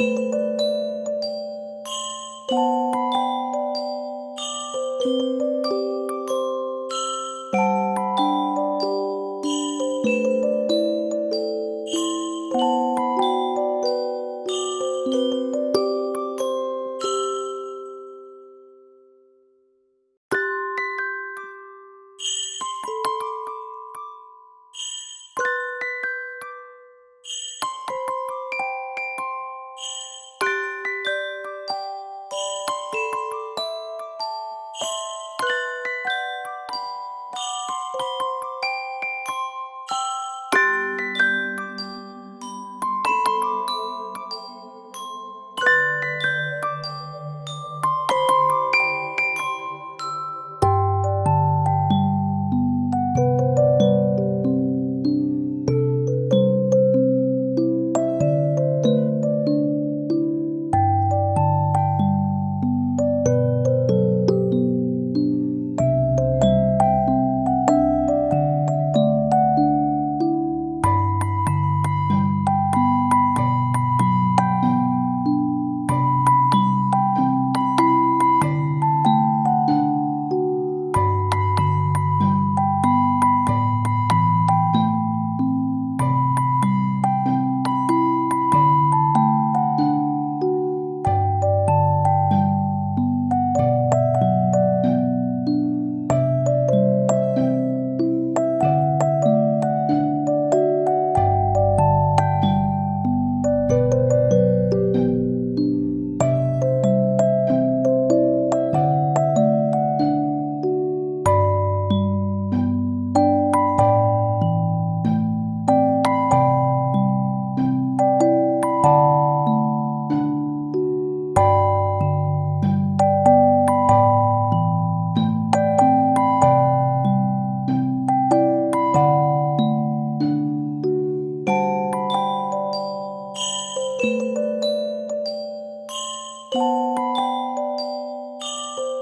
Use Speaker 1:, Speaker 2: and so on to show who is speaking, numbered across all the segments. Speaker 1: Música Thank you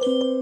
Speaker 2: Thank you.